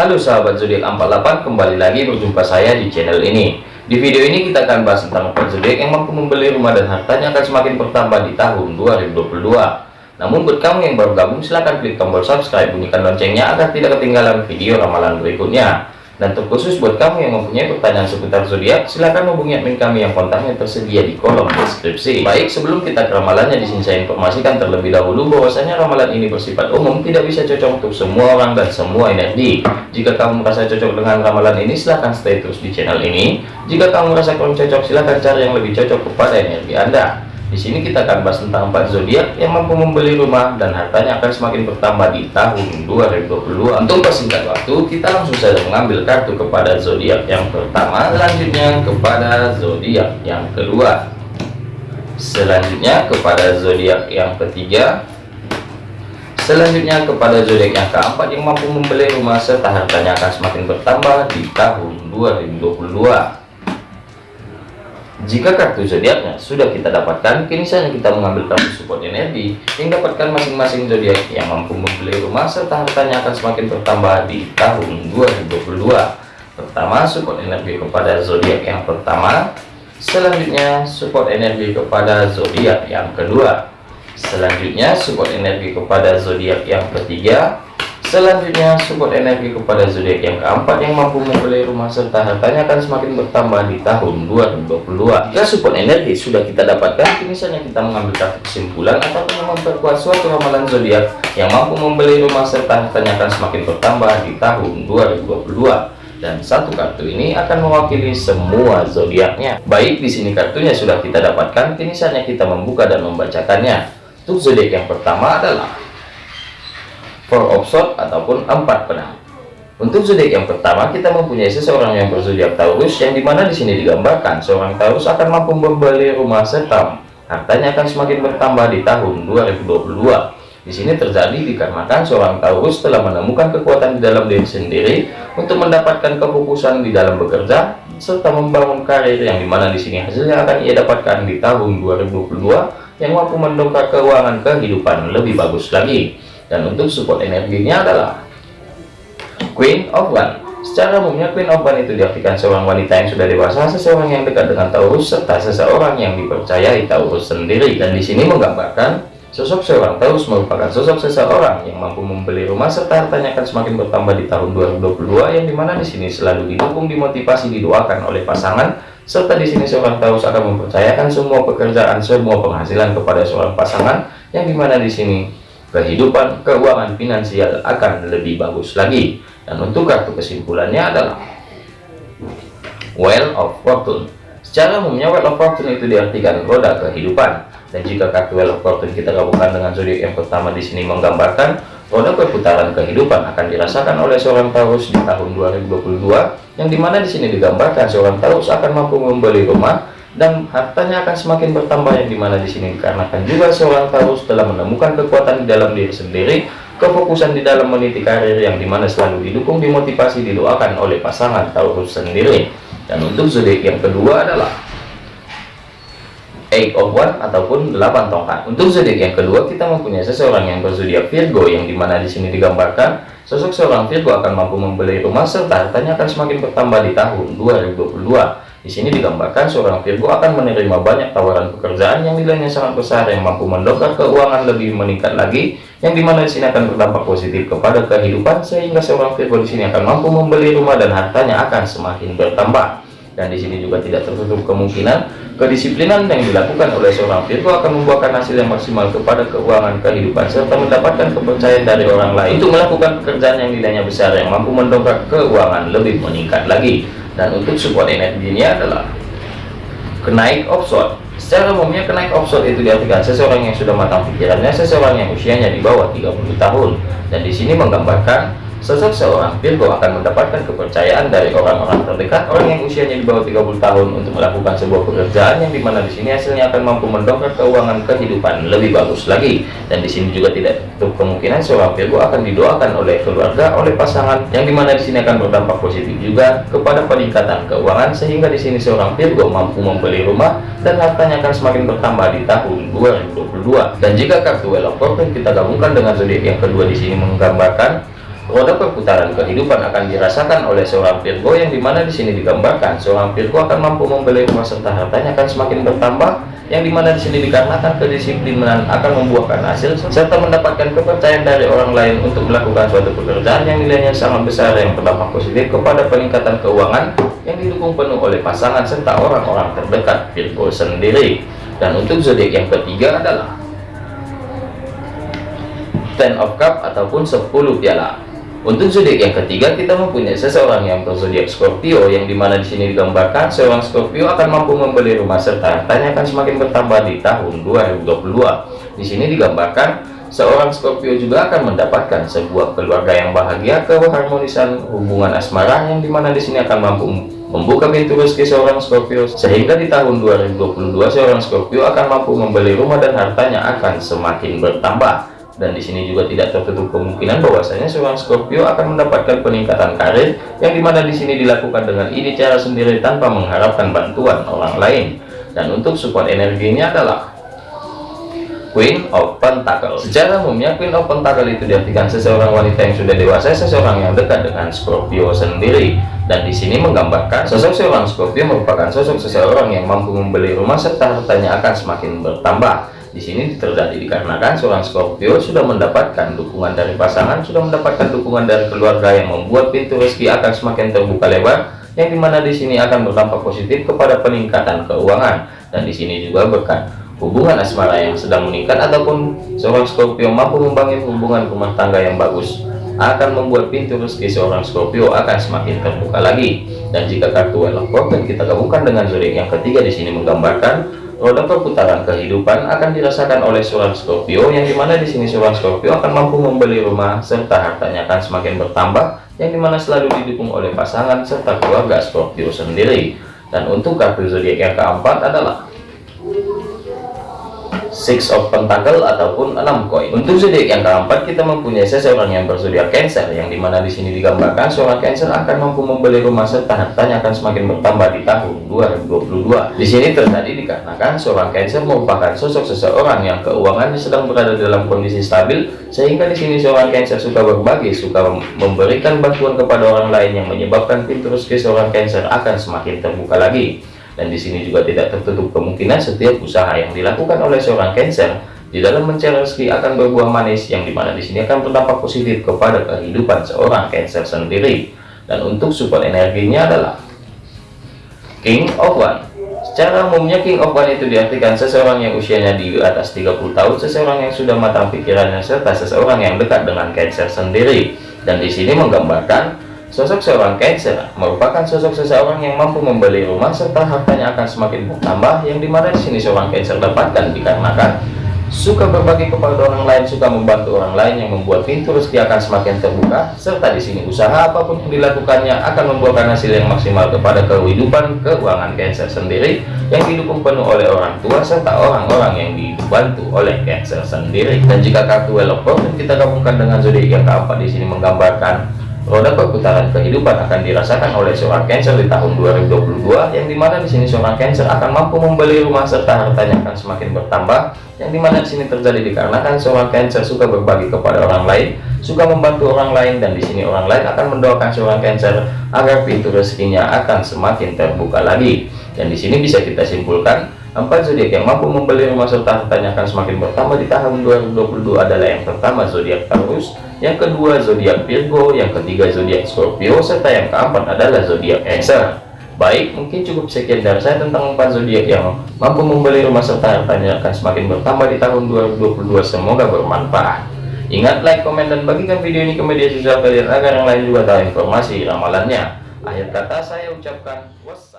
Halo sahabat zodiak 48 kembali lagi berjumpa saya di channel ini. Di video ini kita akan bahas tentang empat zodiak yang mampu membeli rumah dan hartanya akan semakin bertambah di tahun 2022 namun buat kamu yang baru gabung silahkan klik tombol subscribe bunyikan loncengnya agar tidak ketinggalan video ramalan berikutnya dan terkhusus buat kamu yang mempunyai pertanyaan seputar zodiak, silahkan hubungi admin kami yang kontaknya tersedia di kolom deskripsi. Baik, sebelum kita ke ramalannya, di sini saya informasikan terlebih dahulu bahwasanya ramalan ini bersifat umum, tidak bisa cocok untuk semua orang dan semua energi. Jika kamu merasa cocok dengan ramalan ini, silahkan stay terus di channel ini. Jika kamu merasa kurang cocok, silahkan cari yang lebih cocok kepada energi Anda. Di sini kita akan bahas tentang empat zodiak yang mampu membeli rumah dan hartanya akan semakin bertambah di tahun 2022. Untuk persingkat waktu, kita langsung saja mengambil kartu kepada zodiak yang pertama, selanjutnya kepada zodiak yang kedua, selanjutnya kepada zodiak yang ketiga, selanjutnya kepada zodiak yang keempat yang mampu membeli rumah serta hartanya akan semakin bertambah di tahun 2022. Jika kartu zodiaknya sudah kita dapatkan, kini saatnya kita mengambil kartu support energi yang dapatkan masing-masing zodiak yang mampu membeli rumah serta hartanya akan semakin bertambah di tahun 2022. Pertama, support energi kepada zodiak yang pertama. Selanjutnya, support energi kepada zodiak yang kedua. Selanjutnya, support energi kepada zodiak yang ketiga. Selanjutnya, support energi kepada zodiak yang keempat yang mampu membeli rumah serta hartanya akan semakin bertambah di tahun 2022. Jika support energi sudah kita dapatkan, kini kita mengambil kartu kesimpulan ataupun memperkuat suatu ramalan zodiak yang mampu membeli rumah serta hartanya akan semakin bertambah di tahun 2022 dan satu kartu ini akan mewakili semua zodiaknya. Baik, di sini kartunya sudah kita dapatkan, kini kita membuka dan membacakannya. Untuk zodiak yang pertama adalah four of sword ataupun empat pedang. Untuk zodiak yang pertama kita mempunyai seseorang yang berzodiak Taurus yang di mana di sini digambarkan seorang Taurus akan mampu membeli rumah serta hartanya akan semakin bertambah di tahun 2022 di sini terjadi dikarenakan seorang Taurus telah menemukan kekuatan di dalam diri sendiri untuk mendapatkan kefokusan di dalam bekerja serta membangun karir yang di mana di sini hasilnya akan ia dapatkan di tahun 2022 yang mampu mendongkrak keuangan kehidupan lebih bagus lagi dan untuk support energinya adalah Queen of One. Secara umumnya Queen of One itu diartikan seorang wanita yang sudah dewasa seseorang yang dekat dengan Taurus serta seseorang yang dipercayai Taurus sendiri. Dan di sini menggambarkan sosok seorang Taurus merupakan sosok seseorang yang mampu membeli rumah serta hartanya akan semakin bertambah di tahun 2022 yang di mana di sini selalu didukung dimotivasi didoakan oleh pasangan. Serta di sini seorang Taurus akan mempercayakan semua pekerjaan semua penghasilan kepada seorang pasangan yang di mana di sini kehidupan keuangan finansial akan lebih bagus lagi. Dan untuk kartu kesimpulannya adalah Well of Fortune. Secara umumnya Well of Fortune itu diartikan roda kehidupan. Dan jika kartu Well of Fortune kita gabungkan dengan zodiak yang pertama di sini menggambarkan roda perputaran kehidupan akan dirasakan oleh seorang Taurus di tahun 2022 yang di mana di sini digambarkan seorang Taurus akan mampu membeli rumah dan hartanya akan semakin bertambah yang di mana di sini karena kan juga seorang Taurus telah menemukan kekuatan di dalam diri sendiri kefokusan di dalam meniti karir yang di mana selalu didukung dimotivasi didoakan oleh pasangan Taurus sendiri. Dan untuk zodiak yang kedua adalah eight of one ataupun delapan tongkat. Untuk zodiak yang kedua kita mempunyai seseorang yang berzodiak Virgo yang di mana di sini digambarkan sosok seorang Virgo akan mampu membeli rumah serta hartanya akan semakin bertambah di tahun 2022 di sini digambarkan seorang Virgo akan menerima banyak tawaran pekerjaan yang nilainya sangat besar yang mampu mendongkrak keuangan lebih meningkat lagi, yang di mana di sini akan berdampak positif kepada kehidupan sehingga seorang Virgo di sini akan mampu membeli rumah dan hartanya akan semakin bertambah. Dan di sini juga tidak tertutup kemungkinan kedisiplinan yang dilakukan oleh seorang Virgo akan membuahkan hasil yang maksimal kepada keuangan kehidupan serta mendapatkan kepercayaan dari orang lain untuk melakukan pekerjaan yang nilainya besar yang mampu mendongkrak keuangan lebih meningkat lagi dan untuk support energinya adalah kenaik offshore. Secara umumnya kenaik offshore itu diartikan seseorang yang sudah matang pikirannya seseorang yang usianya di bawah 30 tahun. Dan di sini menggambarkan Sosok seorang Virgo akan mendapatkan kepercayaan dari orang-orang terdekat, orang yang usianya di bawah 30 tahun untuk melakukan sebuah pekerjaan yang di mana di sini hasilnya akan mampu mendongkrak keuangan kehidupan lebih bagus lagi. Dan di sini juga tidak tutup kemungkinan seorang Virgo akan didoakan oleh keluarga, oleh pasangan, yang di mana di sini akan berdampak positif juga kepada peningkatan keuangan sehingga di sini seorang Virgo mampu membeli rumah dan hartanya akan semakin bertambah di tahun 2022. Dan jika kartu Fortune kita gabungkan dengan zodiak yang kedua di sini menggambarkan Roda perputaran kehidupan akan dirasakan oleh seorang Virgo yang di mana di sini digambarkan seorang Virgo akan mampu membeli rumah serta hartanya akan semakin bertambah yang di mana di sini dikarenakan kedisiplinan akan membuahkan hasil serta mendapatkan kepercayaan dari orang lain untuk melakukan suatu pekerjaan yang nilainya sangat besar yang berdampak positif kepada peningkatan keuangan yang didukung penuh oleh pasangan serta orang-orang terdekat Virgo sendiri. Dan untuk zodiak yang ketiga adalah Ten of Cup ataupun 10 piala untuk zodiak yang ketiga kita mempunyai seseorang yang berzodiak Scorpio yang di mana di sini digambarkan seorang Scorpio akan mampu membeli rumah serta hartanya akan semakin bertambah di tahun 2022. Di sini digambarkan seorang Scorpio juga akan mendapatkan sebuah keluarga yang bahagia, keharmonisan hubungan asmara yang di mana di sini akan mampu membuka pintu rezeki seorang Scorpio sehingga di tahun 2022 seorang Scorpio akan mampu membeli rumah dan hartanya akan semakin bertambah dan di sini juga tidak tertutup kemungkinan bahwasanya seorang Scorpio akan mendapatkan peningkatan karir yang di mana di sini dilakukan dengan ide cara sendiri tanpa mengharapkan bantuan orang lain. Dan untuk support energinya adalah Queen of Pentacle secara umumnya Queen of Pentacle itu diartikan seseorang wanita yang sudah dewasa seseorang yang dekat dengan Scorpio sendiri. Dan di sini menggambarkan sosok seorang Scorpio merupakan sosok seseorang yang mampu membeli rumah serta hartanya akan semakin bertambah di sini terjadi dikarenakan seorang Scorpio sudah mendapatkan dukungan dari pasangan, sudah mendapatkan dukungan dari keluarga yang membuat pintu rezeki akan semakin terbuka lebar, yang di mana di sini akan berdampak positif kepada peningkatan keuangan. Dan di sini juga berkat hubungan asmara yang sedang meningkat ataupun seorang Scorpio mampu membangun hubungan rumah tangga yang bagus akan membuat pintu rezeki seorang Scorpio akan semakin terbuka lagi. Dan jika kartu Well of kita gabungkan dengan zodiak yang ketiga di sini menggambarkan roda perputaran kehidupan akan dirasakan oleh seorang Scorpio yang di mana di sini seorang Scorpio akan mampu membeli rumah serta hartanya akan semakin bertambah yang di mana selalu didukung oleh pasangan serta keluarga Scorpio sendiri. Dan untuk kartu zodiak yang keempat adalah six of pentacle ataupun enam koin. Untuk zodiak yang keempat kita mempunyai seseorang yang berzodiak cancer yang di mana di sini digambarkan seorang cancer akan mampu membeli rumah serta hartanya akan semakin bertambah di tahun 2022 di sini terjadi dikarenakan seorang cancer merupakan sosok seseorang yang keuangannya sedang berada dalam kondisi stabil sehingga di sini seorang cancer suka berbagi suka memberikan bantuan kepada orang lain yang menyebabkan pintu rezeki seorang cancer akan semakin terbuka lagi dan di sini juga tidak tertutup kemungkinan setiap usaha yang dilakukan oleh seorang Cancer di dalam mencari rezeki akan berbuah manis yang di mana di sini akan berdampak positif kepada kehidupan seorang Cancer sendiri. Dan untuk support energinya adalah King of One. Secara umumnya King of One itu diartikan seseorang yang usianya di atas 30 tahun, seseorang yang sudah matang pikirannya serta seseorang yang dekat dengan Cancer sendiri. Dan di sini menggambarkan Sosok seorang Cancer merupakan sosok seseorang yang mampu membeli rumah serta hartanya akan semakin bertambah yang di mana di sini seorang Cancer dapatkan dikarenakan suka berbagi kepada orang lain, suka membantu orang lain yang membuat pintu rezeki akan semakin terbuka serta di sini usaha apa pun yang dilakukannya akan membuahkan hasil yang maksimal kepada kehidupan keuangan Cancer sendiri yang didukung penuh oleh orang tua serta orang-orang yang dibantu oleh Cancer sendiri. Dan jika kartu Fortune kita gabungkan dengan zodiak yang keempat di sini menggambarkan Roda perputaran kehidupan akan dirasakan oleh seorang Cancer di tahun 2022 yang di mana di sini seorang Cancer akan mampu membeli rumah serta hartanya akan semakin bertambah yang di mana di sini terjadi dikarenakan seorang Cancer suka berbagi kepada orang lain suka membantu orang lain dan di sini orang lain akan mendoakan seorang Cancer agar pintu rezekinya akan semakin terbuka lagi. Dan di sini bisa kita simpulkan Empat zodiak yang mampu membeli rumah serta hartanya akan semakin bertambah di tahun 2022 adalah yang pertama zodiak Taurus, yang kedua zodiak Virgo, yang ketiga zodiak Scorpio, serta yang keempat adalah zodiak Cancer. Baik, mungkin cukup sekian dari saya tentang empat zodiak yang mampu membeli rumah serta hartanya akan semakin bertambah di tahun 2022. Semoga bermanfaat. Ingat like, komen, dan bagikan video ini ke media sosial kalian agar yang lain juga tahu informasi ramalannya. Akhir kata saya ucapkan wassalam.